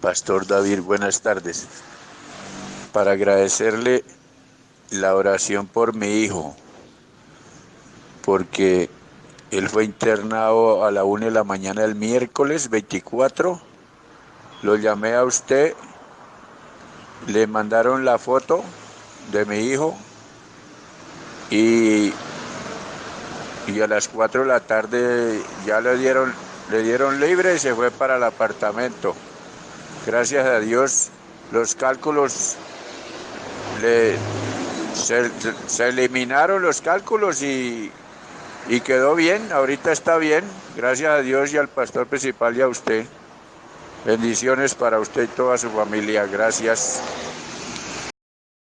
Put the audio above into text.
Pastor David, buenas tardes. Para agradecerle la oración por mi hijo, porque él fue internado a la una de la mañana del miércoles 24. Lo llamé a usted, le mandaron la foto de mi hijo y, y a las 4 de la tarde ya le dieron, le dieron libre y se fue para el apartamento. Gracias a Dios los cálculos se, se eliminaron los cálculos y y quedó bien, ahorita está bien, gracias a Dios y al pastor principal y a usted. Bendiciones para usted y toda su familia, gracias.